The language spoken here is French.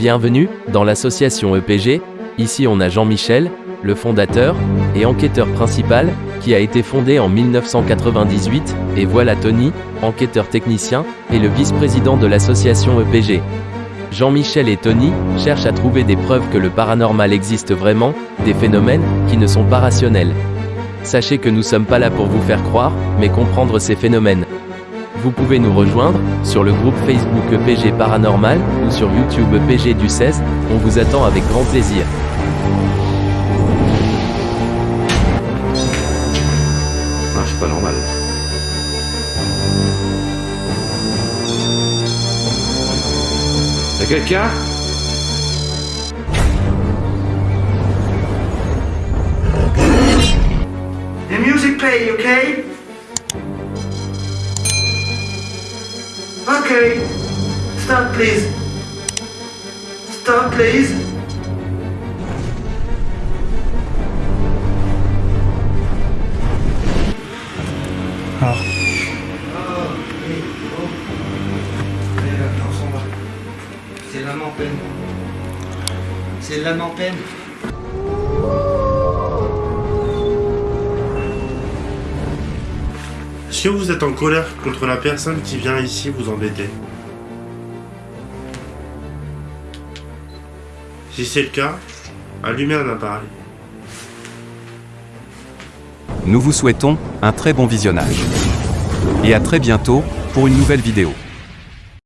Bienvenue dans l'association EPG. Ici on a Jean-Michel, le fondateur et enquêteur principal, qui a été fondé en 1998, et voilà Tony, enquêteur technicien et le vice-président de l'association EPG. Jean-Michel et Tony cherchent à trouver des preuves que le paranormal existe vraiment, des phénomènes qui ne sont pas rationnels. Sachez que nous sommes pas là pour vous faire croire, mais comprendre ces phénomènes. Vous pouvez nous rejoindre sur le groupe Facebook EPG Paranormal ou sur YouTube EPG du 16, on vous attend avec grand plaisir. Ah, c'est pas normal. Y'a quelqu'un? The music play, okay? Okay. Stop, please. Stop, please. C'est l'âme en peine. C'est l'âme en peine. Que vous êtes en colère contre la personne qui vient ici vous embêter Si c'est le cas, allumez un appareil. Nous vous souhaitons un très bon visionnage. Et à très bientôt pour une nouvelle vidéo.